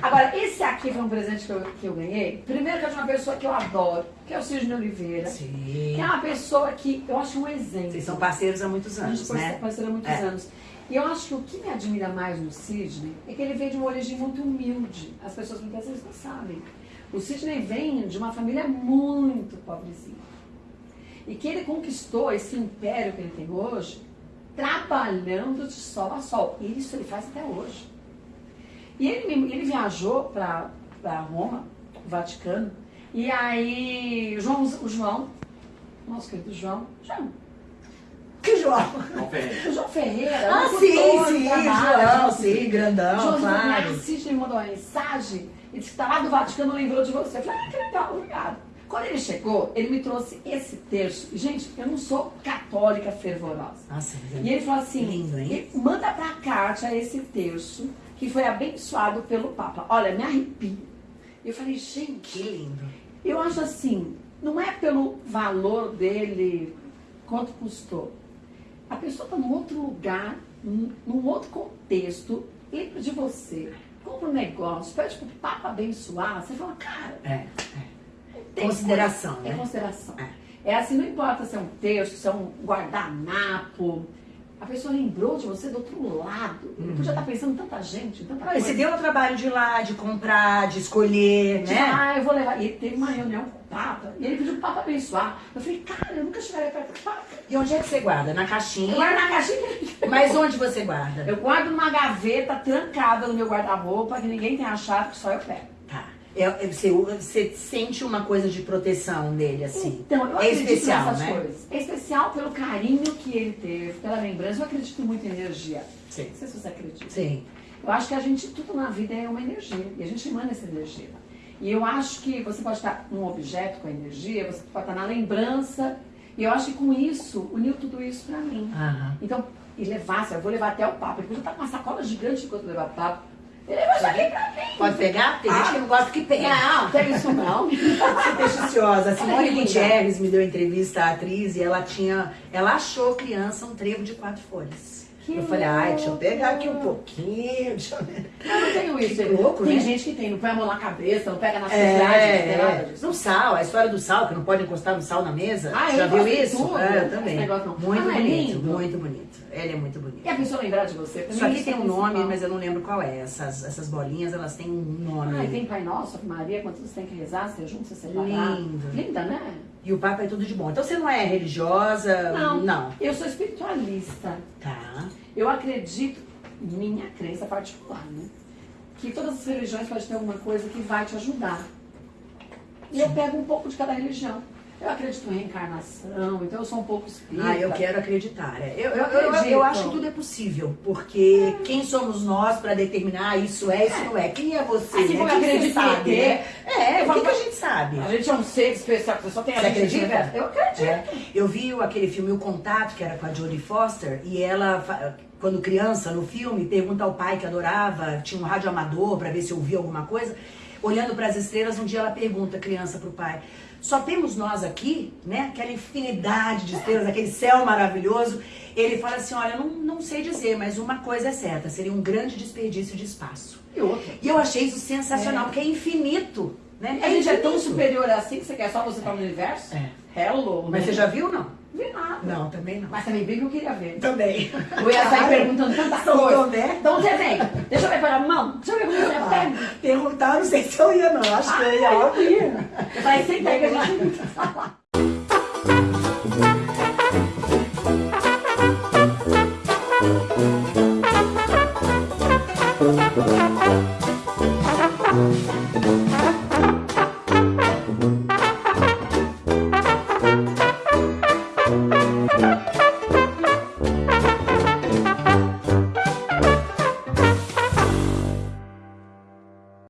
Agora, esse aqui foi um presente que eu, que eu ganhei. Primeiro que é de uma pessoa que eu adoro, que é o Sidney Oliveira. Sim. Que é uma pessoa que eu acho um exemplo. Vocês são parceiros há muitos A gente anos, né? parceiro há muitos É. anos. E eu acho que o que me admira mais no Sidney é que ele veio de uma origem muito humilde. As pessoas muitas vezes não sabem. O Sidney vem de uma família muito pobrezinha. E que ele conquistou esse império que ele tem hoje, trabalhando de sol a sol. E isso ele faz até hoje. E ele, ele viajou para Roma, o Vaticano, e aí o João, o João, nosso querido João, João, Que João? João Ferreira. o João Ferreira, Ah, sim, sim, trabalha, João, sim, grandão, João claro. assiste, me mandou uma mensagem e disse que tá lá do Vaticano, lembrou de você. Eu falei, ah, que legal, obrigado. Quando ele chegou, ele me trouxe esse terço. E, gente, eu não sou católica fervorosa. Nossa, mas E ele falou assim, Lindo, hein? "E manda pra Kátia esse terço que foi abençoado pelo Papa. Olha, me arrepio. Eu falei, gente, que lindo. eu acho assim, não é pelo valor dele, quanto custou. A pessoa está num outro lugar, num, outro contexto, lembra de você, compra um negócio, pede pro Papa abençoar, você fala, cara, É, é. Consideração, coisa- né? É consideração. É. É assim, não importa se é um texto, se é um guardanapo. A pessoa lembrou de você do outro lado. Ele podia estar pensando em tanta gente, tanta Olha, coisa. você deu o trabalho de ir lá, de comprar, de escolher, Tipo, né? Ah, eu vou levar. E teve uma reunião com o Papa, e ele pediu pro Papa abençoar. Eu falei, cara, eu nunca chegaria perto do Papa. E onde é que você guarda? Na Eu caixinha? guardo na caixinha. Mas onde você guarda? Eu guardo numa gaveta trancada no meu guarda-roupa, que ninguém tem achado, que só eu pego. Tá. É, é, você, você sente uma coisa de proteção nele, assim. Então, eu é especial, nessas né? coisas. É especial pelo carinho que ele teve, pela lembrança. Eu acredito muito em energia. Sim. Não sei se você acredita. Sim. Eu acho que a gente, tudo na vida é uma energia. E a gente emana essa energia. E eu acho que você pode estar num objeto com a energia, você pode estar na lembrança. E eu acho que com isso, uniu tudo isso pra mim. Aham. Então, e levar, eu vou levar até o papo. Ele podia estar com uma sacola gigante enquanto levar o papo. Pode pegar? Tem gente que não gosta que pega. Não, não pega isso não. Supersticiosa. A Simone. Gutierrez me deu entrevista à atriz e ela tinha. Ela achou criança um trevo de quatro folhas. Que eu falei, ai, deixa eu pegar aqui um pouquinho. Deixa eu. Eu não tenho isso. Que louco, tem né? gente que tem, não põe a mão na cabeça, não pega sociedades, não tem nada É, disso. no sal, a história do sal, que não pode encostar no sal na mesa. Ah, Já viu isso? tudo, É, não eu tem também. negócio não. Muito Ah, é bonito, lindo. muito bonito. Ele é muito bonito. E a pessoa lembrar de você. Isso aqui tem é um nome, principal. mas eu não lembro qual é. Essas, essas bolinhas, elas têm um nome. Ah, e tem Pai Nosso, Maria, quantos você tem que rezar, você junto, você separar. Lindo. Linda, né? E o Papa é tudo de bom. Então você não é religiosa? Não. Não. Eu sou espiritualista. Tá. Eu acredito, minha crença particular, né? Que todas as religiões podem ter alguma coisa que vai te ajudar. E eu pego um pouco de cada religião. Eu acredito em reencarnação, então eu sou um pouco espírita. Ah, eu quero acreditar. É, Eu, eu, Eu eu, acho que tudo é possível, porque quem somos nós para determinar isso é, isso não é? Quem é você? Assim né? como em sabe, ET. né? É, o que, que a gente sabe? A gente é um ser especial, você só tem a Você gente acredita? Eu acredito. É. Eu vi aquele filme O Contato, que era com a Jodie Foster, e ela, quando criança, no filme, pergunta ao pai que adorava, tinha um rádio amador para ver se ouvia alguma coisa. Olhando para as estrelas, um dia ela pergunta, criança, para o pai: só temos nós aqui, né? Aquela infinidade de estrelas, aquele céu maravilhoso. Ele fala assim: olha, não, não sei dizer, mas uma coisa é certa: seria um grande desperdício de espaço. E outra. E eu achei isso sensacional, É. porque é infinito. Né? A gente é tão infinito. superior assim que você quer só você estar no universo? É. Hello. Mas né? você já viu, não? Vi nada. Não, também não. Mas também bem que eu queria ver. Também. Eu ia sair perguntando tanta São coisa. Tomé. Então você vem. Deixa eu ver para a mão. Deixa eu ver como você Ah, pega. perguntar, não sei se eu ia, não. Acho que eu ia. Ah, eu ia. Eu falei, senta aí que a gente falar. Thank